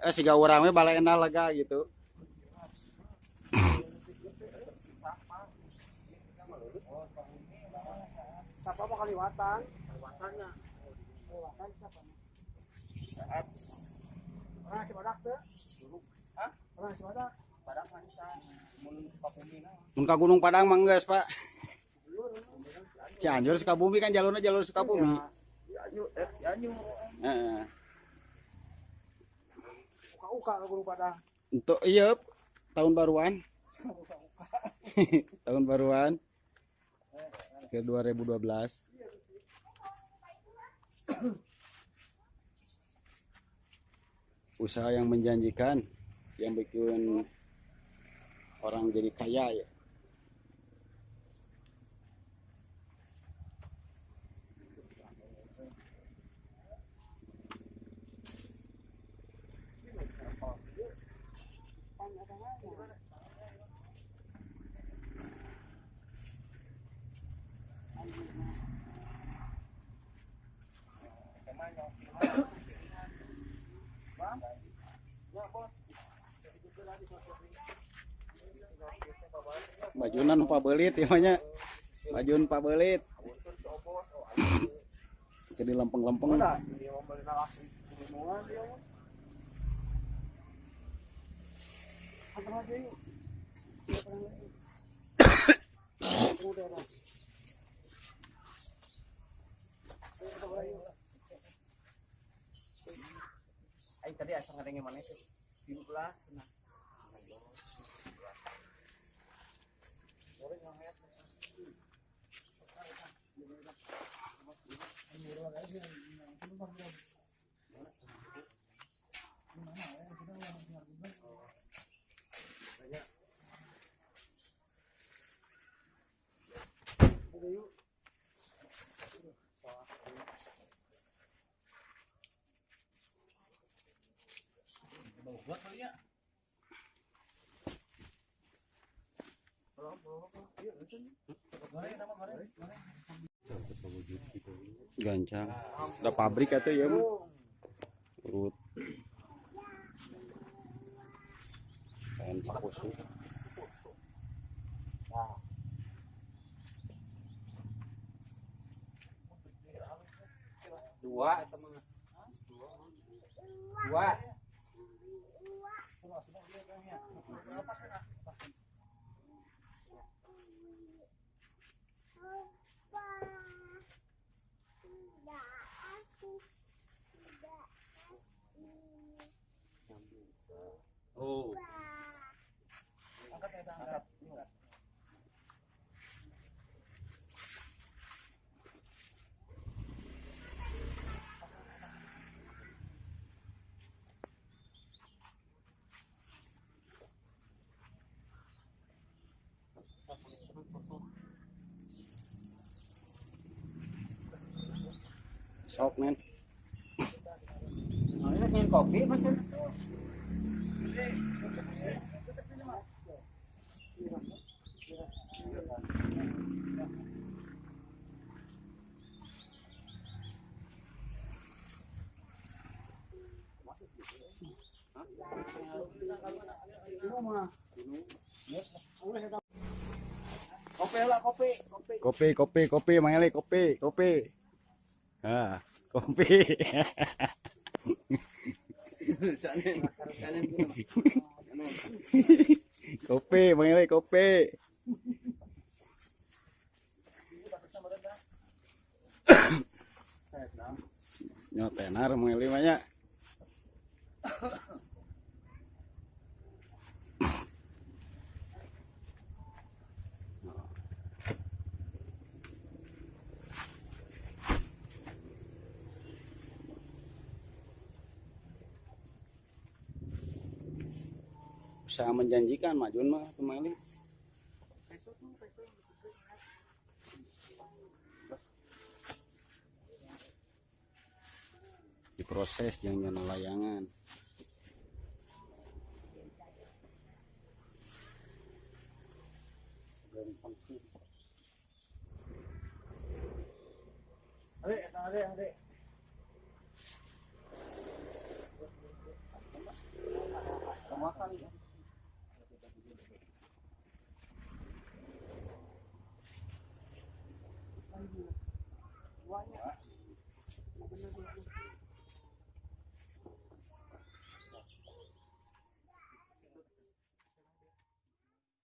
eh siga urang we balena lega gitu. Siapa mau kaliwatan? Kaliwatannya. Kaliwatan siapa? Orang Cibadak tuh. Hah? orang Cibadak Padang Manisa. Mun Pakumi mun ka Gunung Padang mah geus Pak. Cianjur Sukabumi kan jalurnya jalur Sukabumi. Ya Heeh. untuk iya tahun baruan. Tahun baruan. Ke 2012 usaha yang menjanjikan yang bikin orang jadi kaya ya bajunan pak belit ya nya bajun pak belit. Jadi lempeng-lempeng. Udah, dia Aing tadi asal ngadengin mana sih? 15 nah. Udah gancang ada pabrik atau ya mah urut kain pakusu Dua atau mana? Dua. Oh Angkat ya, angkat. sok men pengen kopi mesin. Kopi lah kopi, kopi. kopi kopi kopi mangele kopi kopi ah kopi kopi mangele kopi. Nyotenar mangele manya usaha menjanjikan majun mah kemarin diproses yang nyana layangan Adek, adek, adek.